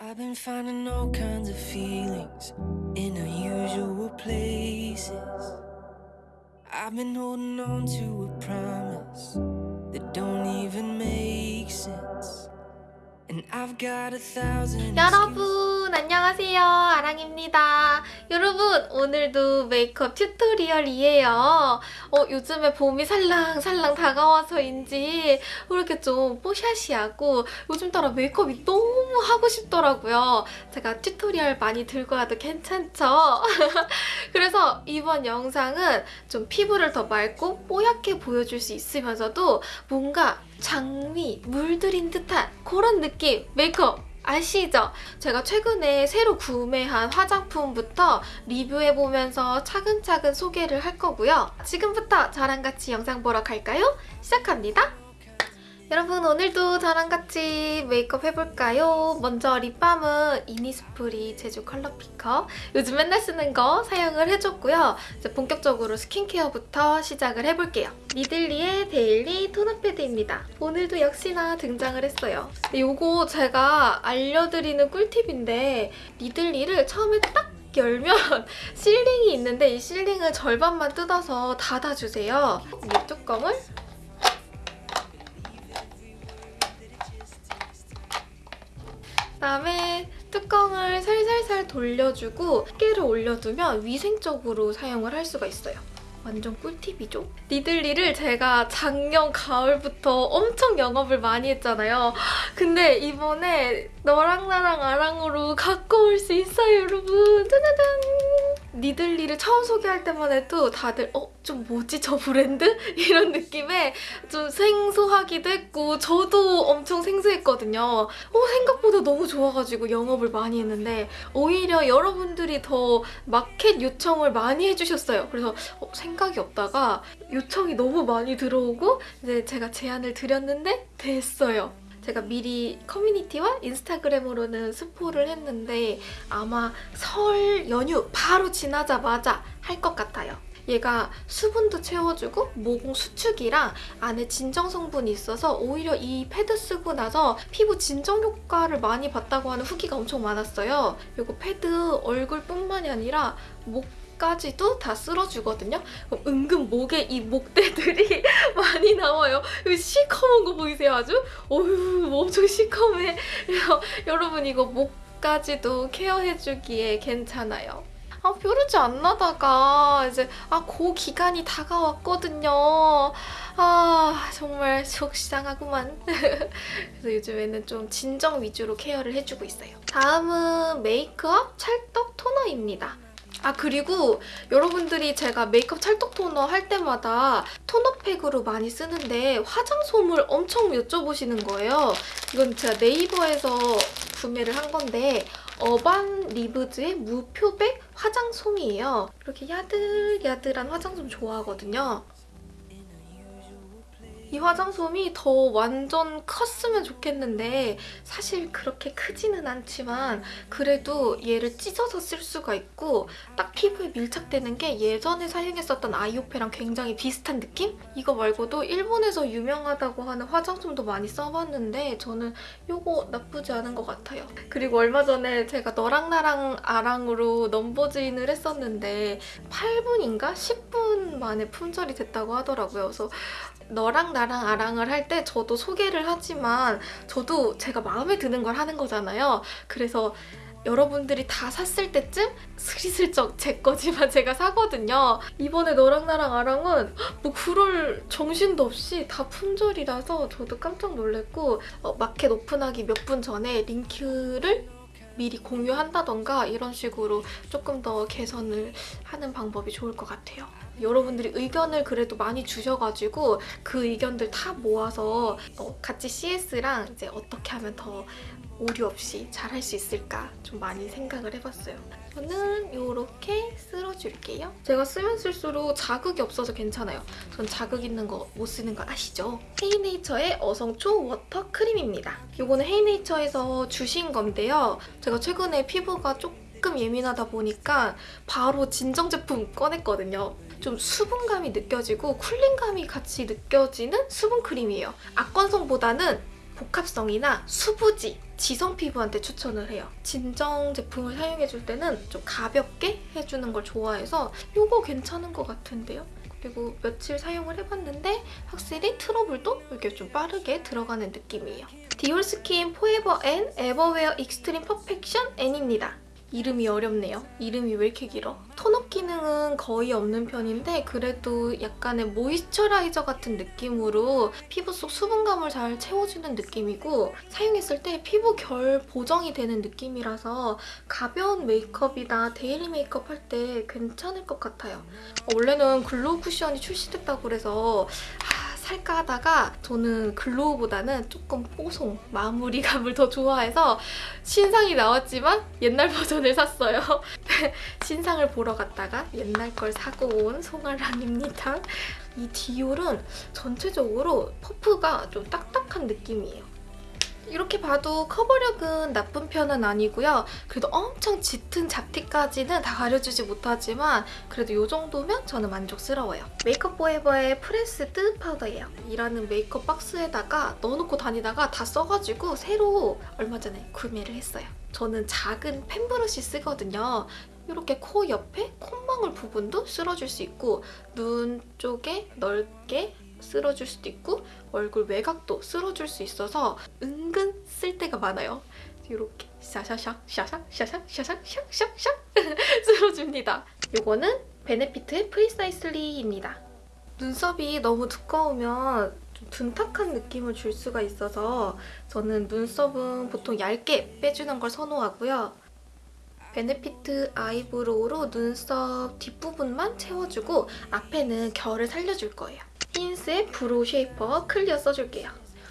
I've been finding all kinds of feelings in unusual places. I've been holding on to a promise that don't even make sense. And I've got a thousand 여러분 안녕하세요. 아랑입니다. 여러분 오늘도 메이크업 튜토리얼이에요. 어, 요즘에 봄이 살랑살랑 다가와서인지 왜 이렇게 좀 뽀샤시하고 요즘 따라 메이크업이 너무 하고 싶더라고요. 제가 tutorial 많이 들고 와도 괜찮죠? 그래서 이번 영상은 좀 피부를 더 맑고 뽀얗게 보여줄 수 있으면서도 뭔가 장미 물들인 듯한 그런 느낌 메이크업 아시죠? 제가 최근에 새로 구매한 화장품부터 리뷰해보면서 차근차근 소개를 할 거고요. 지금부터 저랑 같이 영상 보러 갈까요? 시작합니다. 여러분 오늘도 저랑 같이 메이크업 해볼까요? 먼저 립밤은 이니스프리 제주 color picker 요즘 맨날 쓰는 거 사용을 해줬고요. 이제 본격적으로 스킨케어부터 시작을 해볼게요. 미들리의 daily 토너 패드입니다. 오늘도 역시나 등장을 했어요. 요거 제가 알려드리는 꿀팁인데 미들리를 처음에 딱 열면 sealing이 있는데 이 sealing을 절반만 뜯어서 닫아주세요. 이 뚜껑을 그다음에 뚜껑을 살살살 돌려주고 깨를 올려두면 위생적으로 사용을 할 수가 있어요. 완전 꿀팁이죠? 니들리를 제가 작년 가을부터 엄청 영업을 많이 했잖아요. 근데 이번에 너랑 나랑 아랑으로 갖고 올 수 있어요, 여러분. 짜자잔! 니들리를 처음 소개할 때만 해도 다들 어? 좀 뭐지 저 브랜드? 이런 느낌에 좀 생소하기도 했고 저도 엄청 생소했거든요. 어, 생각보다 너무 좋아가지고 영업을 많이 했는데 오히려 여러분들이 더 마켓 요청을 많이 해주셨어요. 그래서 어, 생각이 없다가 요청이 너무 많이 들어오고 이제 제가 제안을 드렸는데 됐어요. 제가 미리 커뮤니티와 인스타그램으로는 스포를 했는데 아마 설 연휴 바로 지나자마자 할 것 같아요. 얘가 수분도 채워주고 모공 수축이랑 안에 진정 성분이 있어서 오히려 이 패드 쓰고 나서 피부 진정 효과를 많이 봤다고 하는 후기가 엄청 많았어요. 이거 패드 얼굴뿐만이 아니라 목 까지도 다 쓸어주거든요. 그럼 은근 목에 이 목대들이 많이 나와요. 여기 시커먼 거 보이세요 아주? 어휴 엄청 시커매. 여러분 이거 목까지도 케어해주기에 괜찮아요. 아 뾰루지 안 나다가 이제 아그 기간이 다가왔거든요. 아 정말 속상하구만. 그래서 요즘에는 좀 진정 위주로 케어를 해주고 있어요. 다음은 메이크업 찰떡 토너입니다. 아 그리고 여러분들이 제가 메이크업 찰떡 토너 할 때마다 토너팩으로 많이 쓰는데 화장솜을 엄청 여쭤보시는 거예요. 이건 제가 네이버에서 구매를 한 건데 어반 리브즈의 무표백 화장솜이에요. 이렇게 야들야들한 화장솜 좋아하거든요. 이 화장솜이 더 완전 컸으면 좋겠는데 사실 그렇게 크지는 않지만 그래도 얘를 찢어서 쓸 수가 있고 딱 피부에 밀착되는 게 예전에 사용했었던 아이오페랑 굉장히 비슷한 느낌? 이거 말고도 일본에서 유명하다고 하는 화장솜도 많이 써봤는데 저는 이거 나쁘지 않은 것 같아요. 그리고 얼마 전에 제가 너랑 나랑 아랑으로 넘버즈인을 했었는데 8분인가 10분 만에 품절이 됐다고 하더라고요. 그래서 너랑 나랑 아랑을 할 때 저도 소개를 하지만 저도 제가 마음에 드는 걸 하는 거잖아요. 그래서 여러분들이 다 샀을 때쯤 스리슬쩍 제 거지만 제가 사거든요. 이번에 너랑 나랑 아랑은 뭐 그럴 정신도 없이 다 품절이라서 저도 깜짝 놀랐고 어, 마켓 오픈하기 몇 분 전에 링크를 미리 공유한다던가 이런 식으로 조금 더 개선을 하는 방법이 좋을 것 같아요. 여러분들이 의견을 그래도 많이 주셔가지고 그 의견들 다 모아서 어, 같이 CS랑 이제 어떻게 하면 더 오류 없이 잘 할 수 있을까 좀 많이 생각을 해봤어요. 저는 이렇게 쓸어줄게요. 제가 쓰면 쓸수록 자극이 없어서 괜찮아요. 전 자극 있는 거 못 쓰는 거 아시죠? 헤이네이처의 어성초 water cream입니다. 이거는 헤이네이처에서 주신 건데요. 제가 최근에 피부가 조금 예민하다 보니까 바로 진정 제품 꺼냈거든요. 좀 수분감이 느껴지고 cooling감이 같이 느껴지는 수분 크림이에요. 악건성보다는 복합성이나 수부지 지성 피부한테 추천을 해요. 진정 제품을 사용해줄 때는 좀 가볍게 해주는 걸 좋아해서 이거 괜찮은 것 같은데요? 그리고 며칠 사용을 해봤는데 확실히 트러블도 이렇게 좀 빠르게 들어가는 느낌이에요. Dior skin forever and ever wear extreme perfection N입니다. 이름이 어렵네요. 이름이 왜 이렇게 길어? tone up 기능은 거의 없는 편인데 그래도 약간의 moisturizer 같은 느낌으로 피부 속 수분감을 잘 채워주는 느낌이고 사용했을 때 피부 결 보정이 되는 느낌이라서 가벼운 메이크업이나 daily 메이크업 할 때 괜찮을 것 같아요. 원래는 glow 쿠션이 출시됐다고 그래서 아, 살까 하다가 저는 glow보다는 조금 뽀송 마무리감을 더 좋아해서 신상이 나왔지만 옛날 버전을 샀어요. 신상을 보러 갔다가 옛날 걸 사고 온 송아랑입니다. 이 디올은 전체적으로 퍼프가 좀 딱딱한 느낌이에요. 이렇게 봐도 커버력은 나쁜 편은 아니고요. 그래도 엄청 짙은 잡티까지는 다 가려주지 못하지만 그래도 이 정도면 저는 만족스러워요. 메이크업 포에버의 프레스드 파우더예요. 일하는 메이크업 박스에다가 넣어놓고 다니다가 다 써가지고 새로 얼마 전에 구매를 했어요. 저는 작은 fan brush 쓰거든요. 이렇게 코 옆에 콧망울 부분도 쓸어줄 수 있고 눈 쪽에 넓게 쓸어줄 수도 있고 얼굴 외곽도 쓸어줄 수 있어서 은근 쓸 때가 많아요. 이렇게 샤샤샥 샤샥 샤샥 샤샥 샥샥 샥 쓸어줍니다. 이거는 베네피트의 Precisely입니다. 눈썹이 너무 두꺼우면 좀 둔탁한 느낌을 줄 수가 있어서 저는 눈썹은 보통 얇게 빼주는 걸 선호하고요. 베네피트 eyebrow로 눈썹 뒷부분만 채워주고 앞에는 결을 살려줄 거예요. 힌스의 brow shaper clear 써줄게요.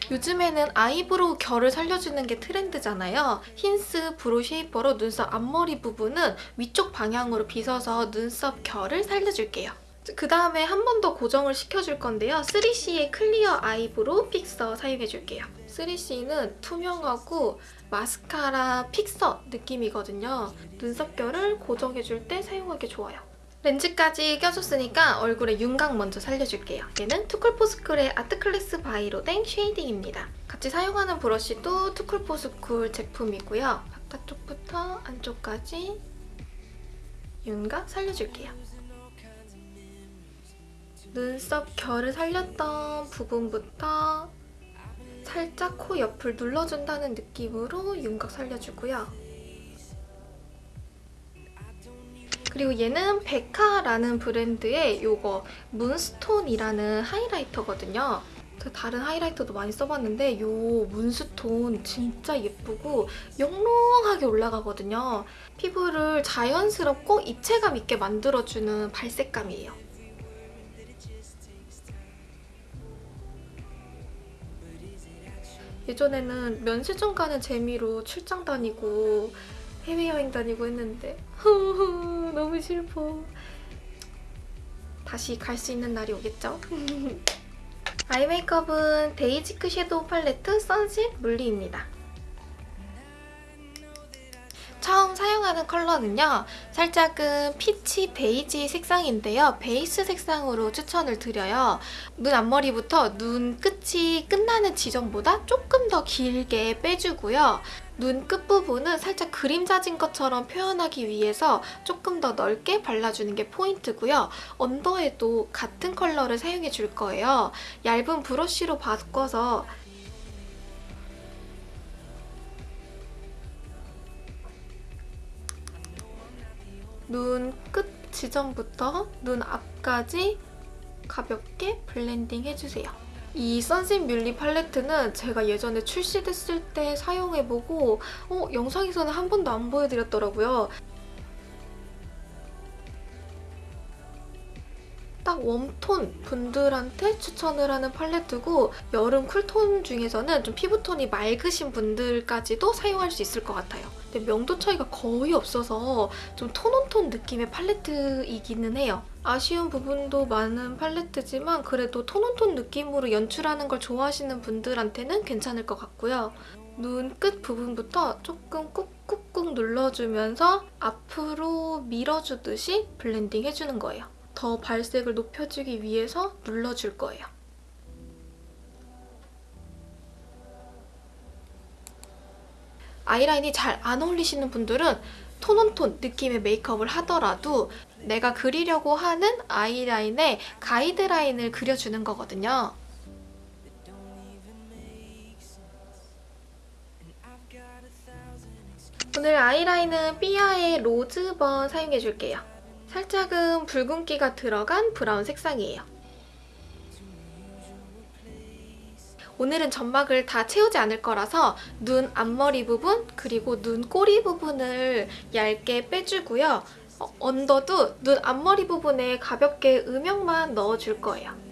요즘에는 eyebrow 결을 살려주는 게 트렌드잖아요. 힌스 brow shaper로 눈썹 앞머리 부분은 위쪽 방향으로 빗어서 눈썹 결을 살려줄게요. 그 다음에 한 번 더 고정을 시켜줄 건데요. 3CE의 clear eyebrow fixer 사용해줄게요. 3CE는 투명하고 마스카라 픽서 느낌이거든요. 눈썹결을 고정해줄 때 사용하기 좋아요. 렌즈까지 껴줬으니까 얼굴에 윤곽 먼저 살려줄게요. 얘는 투쿨포스쿨의 art class by 로댕 shading입니다. 같이 사용하는 브러쉬도 투쿨포스쿨 제품이고요. 바깥쪽부터 안쪽까지 윤곽 살려줄게요. 눈썹 결을 살렸던 부분부터 살짝 코 옆을 눌러준다는 느낌으로 윤곽 살려주고요. 그리고 얘는 베카라는 브랜드의 요거 문스톤이라는 하이라이터거든요. 그 다른 하이라이터도 많이 써봤는데 요 문스톤 진짜 예쁘고 영롱하게 올라가거든요. 피부를 자연스럽고 입체감 있게 만들어주는 발색감이에요. 예전에는 면세점 가는 재미로 출장 다니고 해외여행 다니고 했는데 너무 슬퍼. 다시 갈 수 있는 날이 오겠죠? eye 메이크업은 데이지크 shadow 팔레트 sunset muhly입니다. 사용하는 컬러는요. 살짝은 peach 베이지 색상인데요. 베이스 색상으로 추천을 드려요. 눈 앞머리부터 눈 끝이 끝나는 지점보다 조금 더 길게 빼주고요. 눈 끝부분은 살짝 그림자진 것처럼 표현하기 위해서 조금 더 넓게 발라주는 게 포인트고요. 언더에도 같은 컬러를 사용해 줄 거예요. 얇은 브러쉬로 바꿔서 눈 끝 지점부터 눈 앞까지 가볍게 블렌딩 해주세요. 이 선신 뮬리 팔레트는 제가 예전에 출시됐을 때 사용해보고 어, 영상에서는 한 번도 안 보여드렸더라고요. 딱 웜톤 분들한테 추천을 하는 팔레트고 여름 쿨톤 중에서는 좀 피부톤이 맑으신 분들까지도 사용할 수 있을 것 같아요. 명도 차이가 거의 없어서 좀 톤온톤 느낌의 팔레트이기는 해요. 아쉬운 부분도 많은 팔레트지만 그래도 톤온톤 느낌으로 연출하는 걸 좋아하시는 분들한테는 괜찮을 것 같고요. 눈 끝 부분부터 조금 꾹꾹꾹 눌러주면서 앞으로 밀어주듯이 블렌딩 해주는 거예요. 더 발색을 높여주기 위해서 눌러줄 거예요. 아이라인이 잘 안 어울리시는 분들은 tone on tone 느낌의 메이크업을 하더라도 내가 그리려고 하는 아이라인에 가이드라인을 그려주는 거거든요. 오늘 아이라인은 삐아의 로즈번 사용해줄게요. 살짝은 붉은기가 들어간 브라운 색상이에요. 오늘은 점막을 다 채우지 않을 거라서 눈 앞머리 부분 그리고 눈 꼬리 부분을 얇게 빼주고요. 어, 언더도 눈 앞머리 부분에 가볍게 음영만 넣어줄 거예요.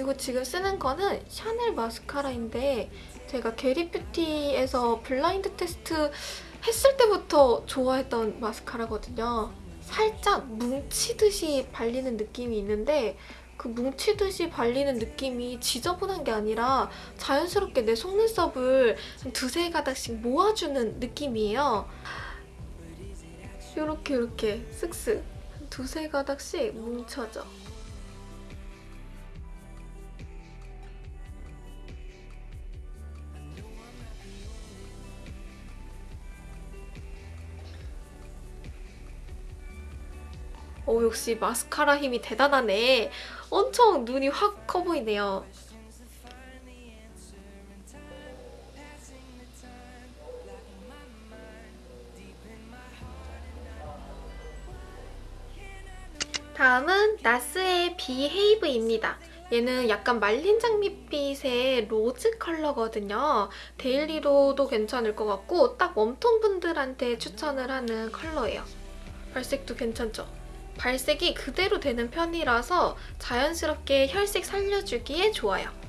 그리고 지금 쓰는 거는 샤넬 마스카라인데 제가 게리뷰티에서 블라인드 테스트 했을 때부터 좋아했던 마스카라거든요. 살짝 뭉치듯이 발리는 느낌이 있는데 그 뭉치듯이 발리는 느낌이 지저분한 게 아니라 자연스럽게 내 속눈썹을 한 두세 가닥씩 모아주는 느낌이에요. 이렇게 이렇게 쓱쓱 한 두세 가닥씩 뭉쳐져. 오 역시 마스카라 힘이 대단하네. 엄청 눈이 확 커 보이네요. 다음은 나스의 behave입니다. 얘는 약간 말린 장밋빛의 rose 컬러거든요. daily로도 괜찮을 것 같고 딱 warm tone 분들한테 추천을 하는 컬러예요. 발색도 괜찮죠? 발색이 그대로 되는 편이라서 자연스럽게 혈색 살려주기에 좋아요.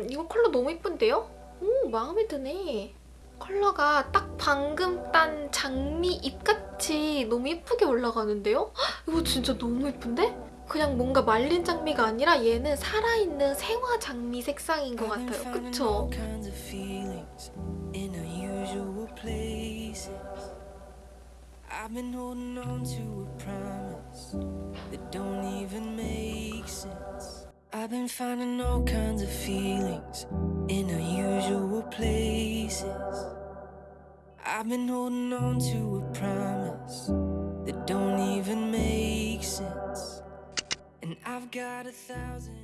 음, 이거 컬러 너무 예쁜데요? 오, 마음에 드네. 컬러가 딱 방금 딴 장미 잎같이 너무 예쁘게 올라가는데요? 헉, 이거 진짜 너무 예쁜데? 그냥 뭔가 말린 장미가 아니라 얘는 살아있는 생화 장미 색상인 것 같아요. 그쵸? all kinds of feelings in unusual places. I've been holding on to a promise that don't even make sense. I've been finding all kinds of feelings in unusual places. I've been holding on to a promise that don't even make sense. And I've got a thousand